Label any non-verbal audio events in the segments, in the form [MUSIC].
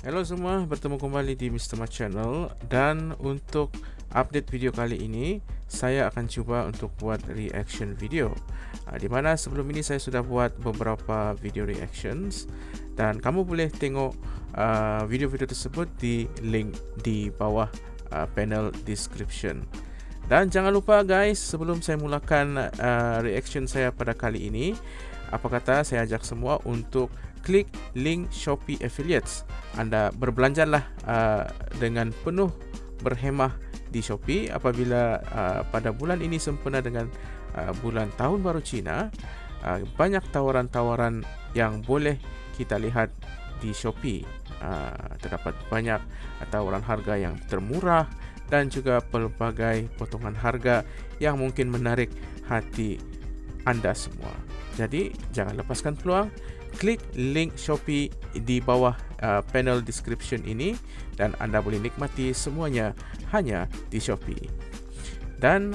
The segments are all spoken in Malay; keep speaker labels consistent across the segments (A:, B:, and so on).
A: Hello semua, bertemu kembali di Mr. Mat Channel. Dan untuk update video kali ini saya akan cuba untuk buat reaction video. Uh, di mana sebelum ini saya sudah buat beberapa video reactions. Dan kamu boleh tengok uh, video-video uh, tersebut di link di bawah uh, panel description. Dan jangan lupa guys sebelum saya mulakan uh, reaction saya pada kali ini apa kata saya ajak semua untuk klik link Shopee Affiliates. Anda berbelanjalah uh, dengan penuh berhemah di Shopee apabila uh, pada bulan ini sempena dengan uh, bulan tahun baru Cina uh, banyak tawaran-tawaran yang boleh kita lihat di Shopee uh, terdapat banyak tawaran harga yang termurah dan juga pelbagai potongan harga yang mungkin menarik hati anda semua. Jadi jangan lepaskan peluang klik link Shopee di bawah uh, panel description ini dan anda boleh nikmati semuanya hanya di Shopee. Dan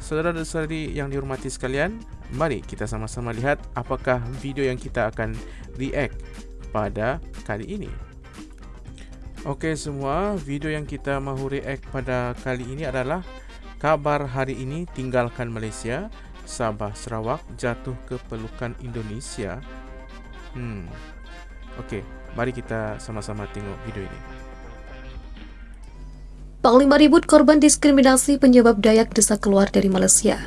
A: saudara-saudari yang dihormati sekalian, mari kita sama-sama lihat apakah video yang kita akan react pada kali ini. Okey semua, video yang kita mahu react pada kali ini adalah kabar hari ini tinggalkan Malaysia, Sabah Sarawak jatuh ke pelukan Indonesia Hmm. Okey, mari kita sama-sama tengok video ini.
B: Panglima ribut korban diskriminasi penyebab Dayak desa keluar dari Malaysia.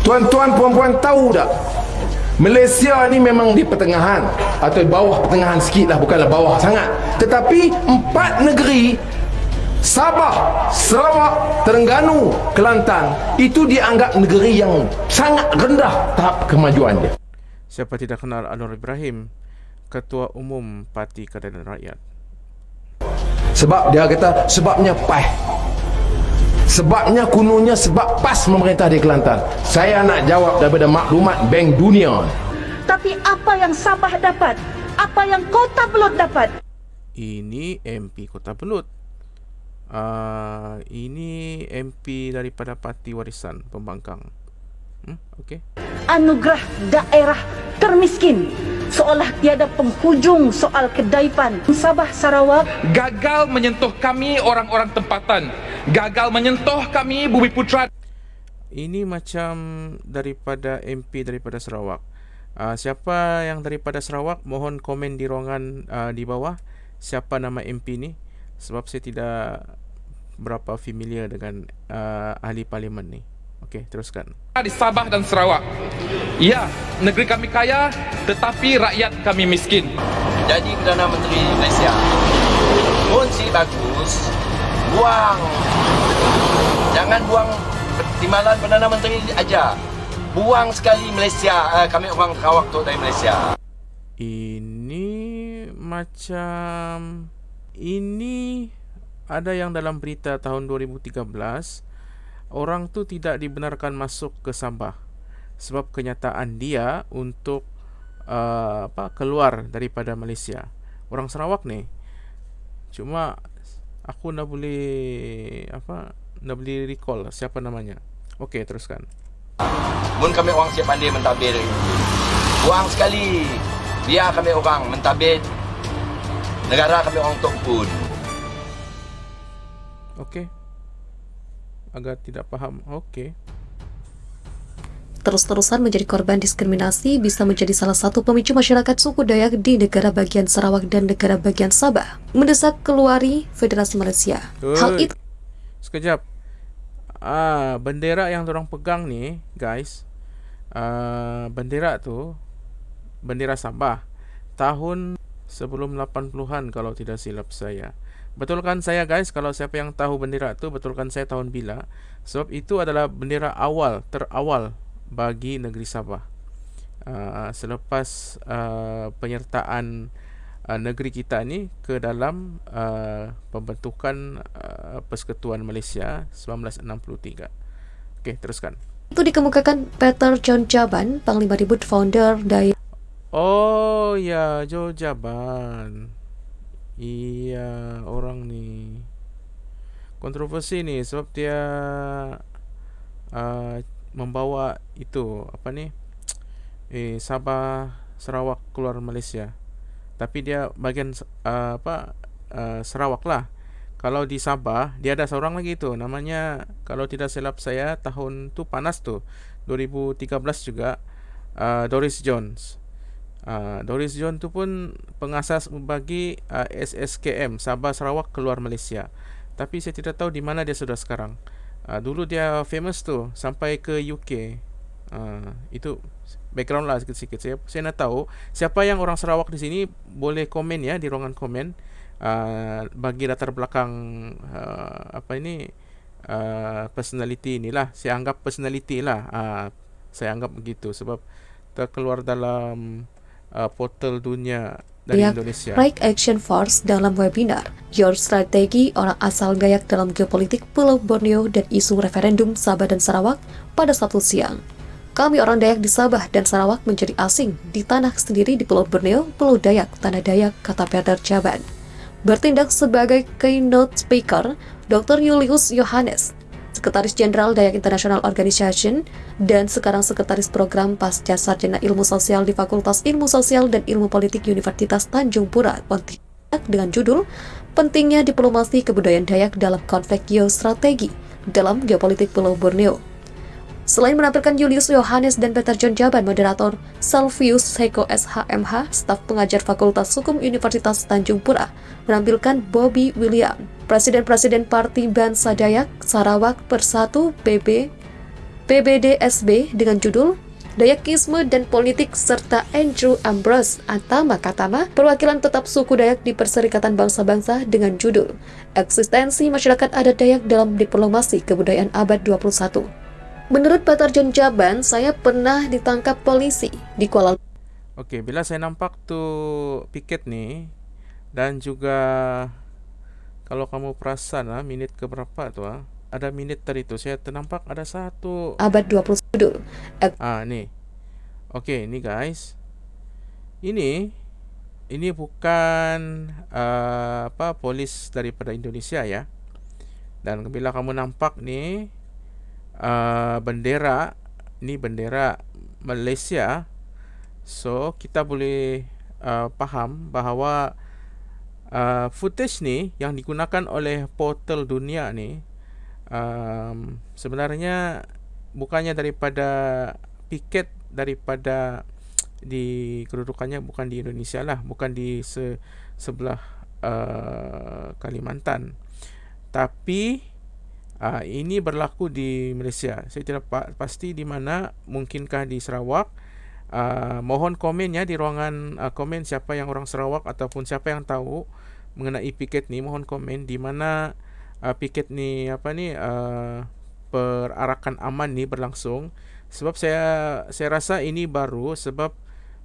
C: Tuan-tuan puan-puan tahu tak Malaysia ni memang di pertengahan atau bawah pertengahan sikit lah bukanlah bawah sangat. Tetapi empat negeri Sabah, Sarawak, Terengganu, Kelantan itu dianggap negeri yang sangat rendah tahap kemajuan dia
A: siapa tidak kenal Anwar Ibrahim Ketua Umum Parti Keadilan Rakyat.
C: Sebab dia kata sebabnya PAH Sebabnya kunungnya sebab PAS memerintah di Kelantan. Saya nak jawab daripada maklumat Bank Dunia.
D: Tapi apa yang Sabah dapat? Apa yang Kota Belut dapat?
A: Ini MP Kota Belut. Uh, ini MP daripada Parti Warisan Pembangkang. Hmm, okey.
D: Anugerah daerah termiskin seolah tiada penghujung soal kedaipan Sabah Sarawak
E: gagal menyentuh kami orang-orang tempatan gagal menyentuh kami Bumi Putra.
A: Ini macam daripada MP daripada Sarawak. Uh, siapa yang daripada Sarawak mohon komen di ruangan uh, di bawah siapa nama MP ni sebab saya tidak berapa familiar dengan uh, ahli parlimen ni. Okey, teruskan.
E: Di Sabah dan Sarawak. Ya, negeri kami kaya tetapi rakyat kami miskin.
F: Jadi Perdana Menteri Malaysia. Pun si bagus, buang jangan buang timbalan Perdana Menteri aja buang sekali Malaysia uh, kami orang Sarawak tu dari Malaysia
A: ini macam ini ada yang dalam berita tahun 2013 orang tu tidak dibenarkan masuk ke Sabah. Sebab kenyataan dia untuk uh, apa keluar daripada Malaysia. Orang Sarawak ni cuma aku nak boleh apa nak boleh recall siapa namanya. Okey teruskan.
F: Mun kami orang siap pandai mentadbir buang sekali. Biar kami orang mentadbir negara kami orang tok pun.
A: Okey agak tidak faham okey
B: terus-terusan menjadi korban diskriminasi bisa menjadi salah satu pemicu masyarakat suku Dayak di negara bagian Sarawak dan negara bagian Sabah mendesak keluari Federasi Malaysia.
A: Ui, Hal itu sekejap. Ah, bendera yang orang pegang ni, guys. Ah, bendera tu bendera Sabah tahun sebelum 80-an kalau tidak silap saya. Betulkan saya guys kalau siapa yang tahu bendera tu betulkan saya tahun bila sebab itu adalah bendera awal terawal bagi negeri Sabah. Uh, selepas uh, penyertaan uh, negeri kita ni ke dalam uh, pembentukan uh, Persekutuan Malaysia 1963. Okey, teruskan.
B: Itu dikemukakan Peter John Jaban, Panglima Ribut founder dari
A: Oh ya, Jo Jaban. Iya, orang ni. kontroversi ni sebab dia uh, membawa itu apa ni? [TSK] Eh Sabah Sarawak keluar Malaysia. Tapi dia bagian uh, apa? Uh, Sarawak lah. Kalau di Sabah dia ada seorang lagi tu. Namanya kalau tidak silap saya tahun tu panas tu. 2013 juga uh, Doris Jones uh, Doris Jones tu pun pengasas bagi uh, SSKM Sabah Sarawak keluar Malaysia. Tapi saya tidak tahu di mana dia sudah sekarang. Uh, dulu dia famous tu sampai ke UK uh, itu background lah sikit-sikit saya saya nak tahu siapa yang orang Sarawak di sini boleh komen ya di ruangan komen? Uh, bagi latar belakang uh, apa ini? Uh, personality inilah saya anggap personality lah. Uh, saya anggap begitu sebab terkeluar dalam uh, portal dunia dari
B: Dayak
A: Indonesia.
B: Right Action Force dalam webinar Your Strategi Orang Asal Dayak dalam Geopolitik Pulau Borneo dan isu referendum Sabah dan Sarawak pada Sabtu siang. Kami orang Dayak di Sabah dan Sarawak menjadi asing di tanah sendiri di Pulau Borneo, Pulau Dayak, Tanah Dayak, kata Perder Jaban. Bertindak sebagai keynote speaker, Dr. Julius Yohanes, Sekretaris Jenderal Dayak International Organization dan sekarang Sekretaris Program Pasca Sarjana Ilmu Sosial di Fakultas Ilmu Sosial dan Ilmu Politik Universitas Tanjung Pura, Pontianak dengan judul Pentingnya Diplomasi Kebudayaan Dayak dalam Konflik Geostrategi dalam Geopolitik Pulau Borneo. Selain menampilkan Julius Yohanes dan Peter John Jaban, moderator Salvius Seko SHMH, staf pengajar Fakultas Hukum Universitas Tanjung Pura, menampilkan Bobby William, Presiden-Presiden Parti Bangsa Dayak Sarawak Persatu PB PBDSB dengan judul Dayakisme dan Politik serta Andrew Ambrose Atama Katama, perwakilan tetap suku Dayak di Perserikatan Bangsa-Bangsa dengan judul Eksistensi Masyarakat Adat Dayak dalam Diplomasi Kebudayaan Abad 21. Menurut John Jaban, saya pernah ditangkap polisi di Kuala
A: Okey, bila saya nampak tu piket ni dan juga kalau kamu perasan lah minit ke berapa tu ah ada minit tadi tu saya ternampak ada satu
B: Abad 21.
A: ah ni. Okey, ni guys. Ini ini bukan uh, apa polis daripada Indonesia ya. Dan bila kamu nampak ni uh, bendera ni bendera Malaysia. So kita boleh uh, faham bahawa uh, footage ni yang digunakan oleh portal dunia ni um, sebenarnya bukannya daripada piket daripada di kedudukannya bukan di Indonesia lah bukan di se sebelah uh, Kalimantan. Tapi Uh, ini berlaku di Malaysia. Saya tidak pa- pasti di mana, mungkinkah di Sarawak. Uh, mohon komennya di ruangan uh, komen siapa yang orang Sarawak ataupun siapa yang tahu mengenai piket ni. Mohon komen di mana uh, piket ni apa ni uh, perarakan aman ni berlangsung. Sebab saya saya rasa ini baru sebab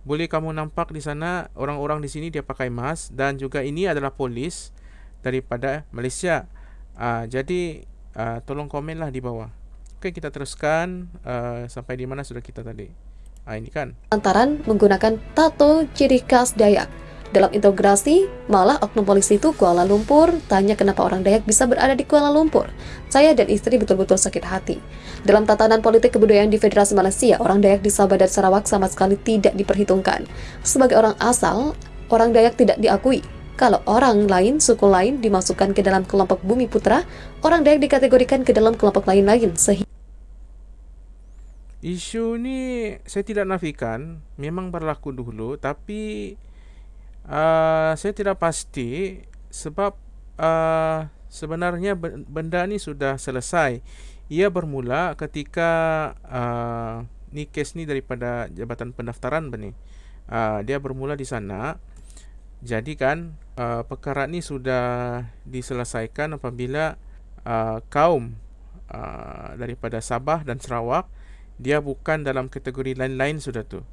A: boleh kamu nampak di sana orang-orang di sini dia pakai mask dan juga ini adalah polis daripada Malaysia. Uh, jadi uh, tolong komenlah di bawah. Okey, kita teruskan uh, sampai di mana sudah kita tadi. Ah ini kan.
B: Lantaran menggunakan tato ciri khas Dayak. Dalam integrasi, malah oknum polisi itu Kuala Lumpur tanya kenapa orang Dayak bisa berada di Kuala Lumpur. Saya dan istri betul-betul sakit hati. Dalam tatanan politik kebudayaan di Federasi Malaysia, orang Dayak di Sabah dan Sarawak sama sekali tidak diperhitungkan. Sebagai orang asal, orang Dayak tidak diakui. Kalau orang lain, suku lain dimasukkan ke dalam kelompok bumi putra, orang Dayak dikategorikan ke dalam kelompok lain-lain
A: Isu ni saya tidak nafikan memang berlaku dulu tapi uh, saya tidak pasti sebab uh, sebenarnya benda ni sudah selesai. Ia bermula ketika uh, ni kes ni daripada Jabatan Pendaftaran benih. Uh, dia bermula di sana. Jadi kan uh, perkara ni sudah diselesaikan apabila uh, kaum uh, daripada Sabah dan Sarawak dia bukan dalam kategori lain-lain sudah tu.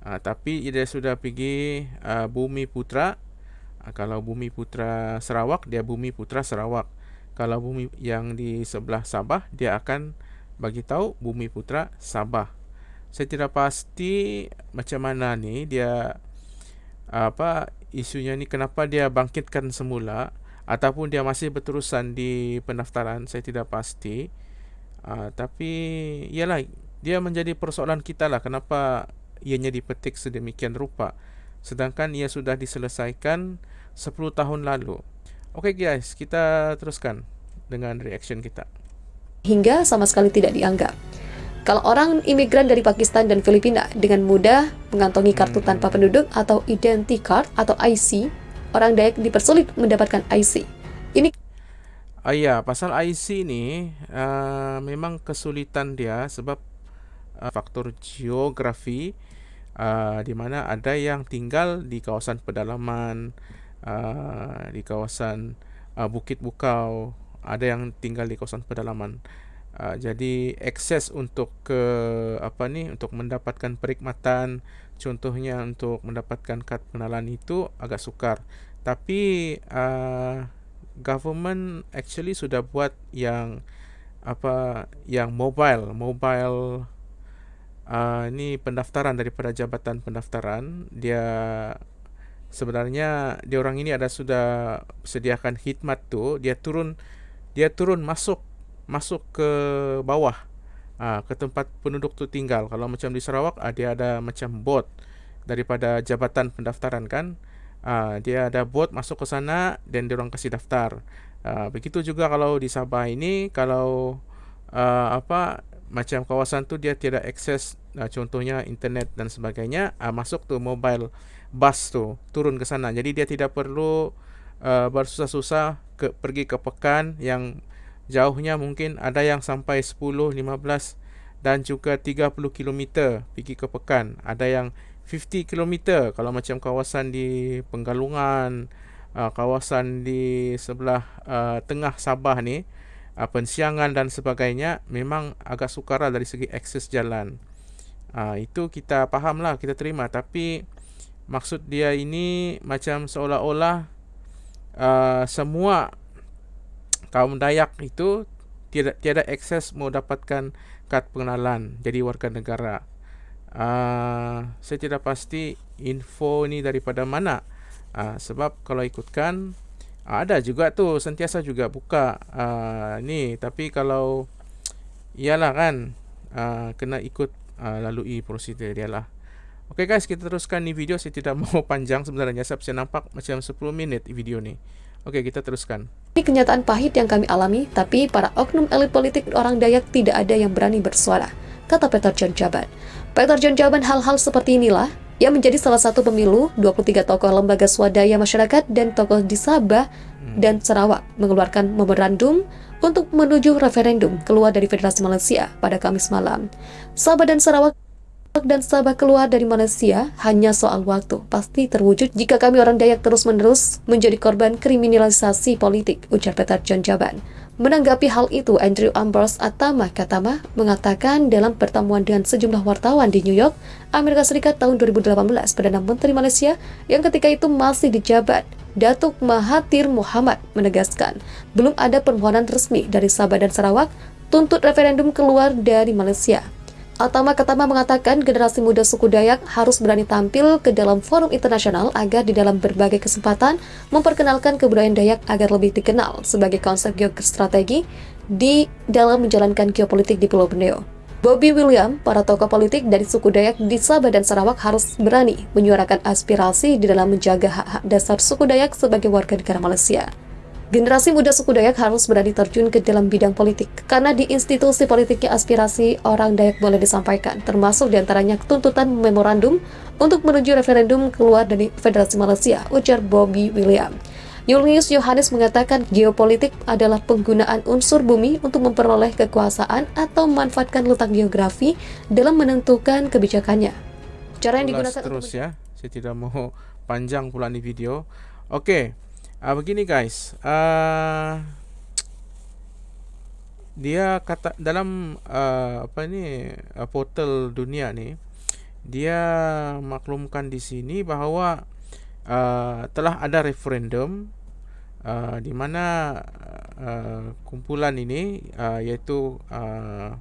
A: Uh, tapi dia sudah pergi uh, Bumi Putra. Uh, kalau Bumi Putra Sarawak, dia Bumi Putra Sarawak. Kalau bumi yang di sebelah Sabah, dia akan bagi tahu Bumi Putra Sabah. Saya tidak pasti macam mana ni dia apa isunya ni kenapa dia bangkitkan semula ataupun dia masih berterusan di pendaftaran saya tidak pasti. Uh, tapi ialah dia menjadi persoalan kita lah kenapa ianya dipetik sedemikian rupa. Sedangkan ia sudah diselesaikan 10 tahun lalu. Okey guys kita teruskan dengan reaction kita.
B: Hingga sama sekali tidak dianggap kalau orang imigran dari Pakistan dan Filipina dengan mudah mengantongi kartu hmm. tanpa penduduk atau identity card atau IC orang Dayak dipersulit mendapatkan IC. Ini
A: Ah ya, pasal IC ni uh, memang kesulitan dia sebab uh, faktor geografi uh, di mana ada yang tinggal di kawasan pedalaman, uh, di kawasan uh, Bukit Bukau, ada yang tinggal di kawasan pedalaman. Uh, jadi akses untuk ke apa ni untuk mendapatkan perkhidmatan contohnya untuk mendapatkan kad pengenalan itu agak sukar. Tapi uh, government actually sudah buat yang apa yang mobile mobile uh, ni pendaftaran daripada jabatan pendaftaran dia sebenarnya dia orang ini ada sudah sediakan khidmat tu. Dia turun dia turun masuk masuk ke bawah. Uh, ke tempat penduduk tu tinggal. Kalau macam di Sarawak uh, dia ada macam bot daripada jabatan pendaftaran kan? Uh, dia ada bot masuk ke sana dan dia orang kasih daftar. Uh, begitu juga kalau di Sabah ini kalau uh, apa macam kawasan tu dia tiada akses uh, contohnya internet dan sebagainya uh, masuk tu mobile bus tu turun ke sana. Jadi dia tidak perlu uh, bersusah-susah ke pergi ke pekan yang jauhnya mungkin ada yang sampai 10, 15 dan juga 30 km pergi ke pekan. Ada yang 50 km kalau macam kawasan di Penggalungan, uh, kawasan di sebelah uh, tengah Sabah ni, uh, pensiangan dan sebagainya memang agak sukar dari segi akses jalan. Itu kita faham lah, kita terima. Tapi maksud dia ini macam seolah-olah semua kaum Dayak itu tiada tiada akses mau dapatkan kad pengenalan jadi warga negara. Uh, saya tidak pasti info ini daripada mana. Uh, sebab kalau ikutkan uh, ada juga tu sentiasa juga buka uh, ni tapi kalau iyalah kan uh, kena ikut uh, lalui prosedur dia lah. Okay guys, kita teruskan ni video. Saya tidak [LAUGHS] mau panjang sebenarnya. Saya bisa nampak macam 10 minit video ni. Oke, kita teruskan.
B: Ini kenyataan pahit yang kami alami, tapi para oknum elit politik orang Dayak tidak ada yang berani bersuara, kata Peter John Jaban. Peter John Jaban hal-hal seperti inilah yang menjadi salah satu pemilu 23 tokoh lembaga swadaya masyarakat dan tokoh di Sabah hmm. dan Sarawak mengeluarkan memorandum untuk menuju referendum keluar dari Federasi Malaysia pada Kamis malam. Sabah dan Sarawak dan Sabah keluar dari Malaysia hanya soal waktu. Pasti terwujud jika kami orang Dayak terus-menerus menjadi korban kriminalisasi politik, ujar Peter John Jaban. Menanggapi hal itu, Andrew Ambrose Atama Katama mengatakan dalam pertemuan dengan sejumlah wartawan di New York, Amerika Serikat tahun 2018, Perdana Menteri Malaysia yang ketika itu masih dijabat, Datuk Mahathir Muhammad menegaskan, belum ada permohonan resmi dari Sabah dan Sarawak tuntut referendum keluar dari Malaysia. Atama Katama mengatakan generasi muda suku Dayak harus berani tampil ke dalam forum internasional agar di dalam berbagai kesempatan memperkenalkan kebudayaan Dayak agar lebih dikenal sebagai konsep geostrategi di dalam menjalankan geopolitik di Pulau Borneo. Bobby William, para tokoh politik dari suku Dayak di Sabah dan Sarawak harus berani menyuarakan aspirasi di dalam menjaga hak-hak dasar suku Dayak sebagai warga negara Malaysia. Generasi muda suku Dayak harus berani terjun ke dalam bidang politik, karena di institusi politiknya aspirasi orang Dayak boleh disampaikan, termasuk di antaranya tuntutan memorandum untuk menuju referendum keluar dari Federasi Malaysia, ujar Bobby William. Julius Yohanes mengatakan geopolitik adalah penggunaan unsur bumi untuk memperoleh kekuasaan atau memanfaatkan letak geografi dalam menentukan kebijakannya.
A: Cara yang digunakan terus ya, saya tidak mau panjang pula di video. Oke, okay. Uh, begini guys, uh, dia kata dalam uh, apa ni uh, portal dunia ni, dia maklumkan di sini bahawa uh, telah ada referendum uh, di mana uh, kumpulan ini uh, iaitu uh,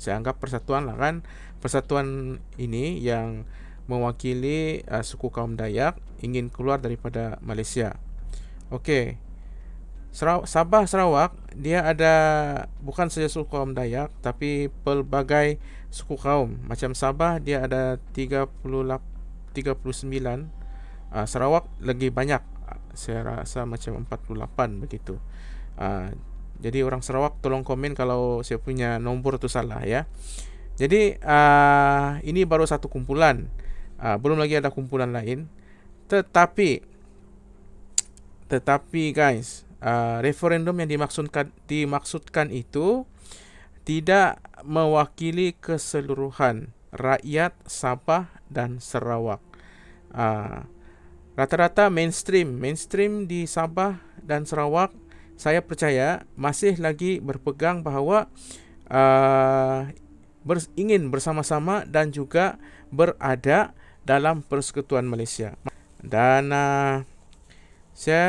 A: saya anggap persatuan lah kan, persatuan ini yang mewakili uh, suku kaum Dayak ingin keluar daripada Malaysia. Okey. Sabah Sarawak dia ada bukan saja suku kaum Dayak tapi pelbagai suku kaum. Macam Sabah dia ada 38 39 uh, Sarawak lagi banyak. Saya rasa macam 48 begitu. Uh, jadi orang Sarawak tolong komen kalau saya punya nombor tu salah ya. Jadi uh, ini baru satu kumpulan. Uh, belum lagi ada kumpulan lain. Tetapi tetapi guys uh, referendum yang dimaksudkan dimaksudkan itu tidak mewakili keseluruhan rakyat Sabah dan Sarawak. Uh, rata-rata mainstream mainstream di Sabah dan Sarawak saya percaya masih lagi berpegang bahawa uh, ber, ingin bersama-sama dan juga berada dalam persekutuan Malaysia. Dan uh, saya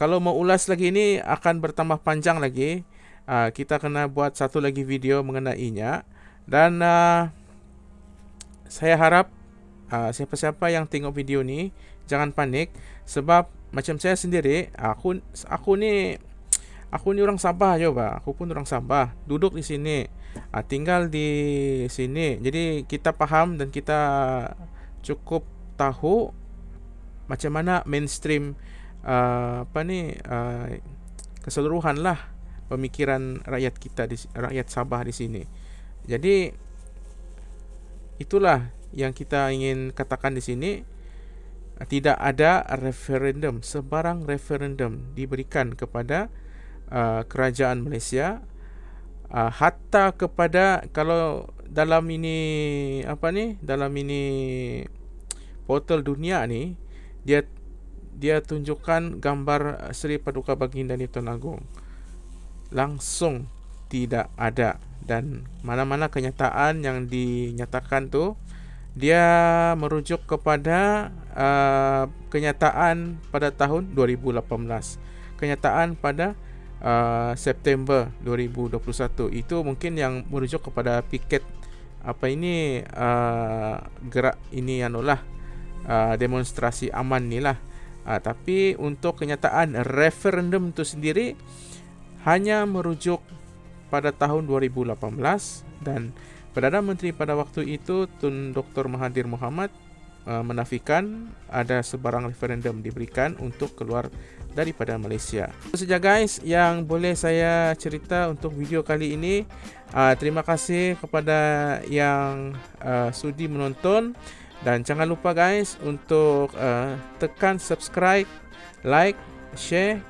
A: kalau mau ulas lagi ini akan bertambah panjang lagi. Uh, kita kena buat satu lagi video mengenainya dan uh, saya harap uh, siapa-siapa yang tengok video ni jangan panik sebab macam saya sendiri aku aku ni aku ni orang Sabah je ba. Aku pun orang Sabah, duduk di sini. Uh, tinggal di sini. Jadi kita faham dan kita cukup tahu macam mana mainstream uh, apa ni uh, keseluruhan lah pemikiran rakyat kita di rakyat Sabah di sini. Jadi itulah yang kita ingin katakan di sini tidak ada referendum sebarang referendum diberikan kepada uh, kerajaan Malaysia uh, hatta kepada kalau dalam ini apa ni dalam ini portal dunia ni dia dia tunjukkan gambar Seri Paduka Baginda Tuan Agong. Langsung tidak ada dan mana-mana kenyataan yang dinyatakan tu dia merujuk kepada uh, kenyataan pada tahun 2018. Kenyataan pada uh, September 2021 itu mungkin yang merujuk kepada piket apa ini uh, gerak ini anulah uh, demonstrasi aman ni lah Ha, tapi untuk kenyataan referendum itu sendiri hanya merujuk pada tahun 2018 dan Perdana Menteri pada waktu itu Tun Dr. Mahathir Mohamad uh, menafikan ada sebarang referendum diberikan untuk keluar daripada Malaysia. Itu saja guys yang boleh saya cerita untuk video kali ini. Uh, terima kasih kepada yang uh, sudi menonton. Dan jangan lupa guys untuk uh, tekan subscribe, like, share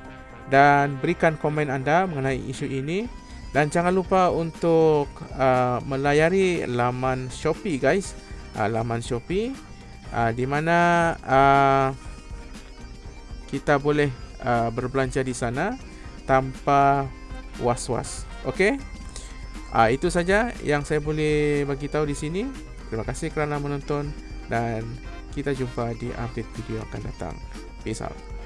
A: dan berikan komen anda mengenai isu ini. Dan jangan lupa untuk uh, melayari laman Shopee guys. Uh, laman Shopee uh, di mana uh, kita boleh uh, berbelanja di sana tanpa was-was. Okey? Uh, itu saja yang saya boleh bagi tahu di sini. Terima kasih kerana menonton dan kita jumpa di update video akan datang. Peace out.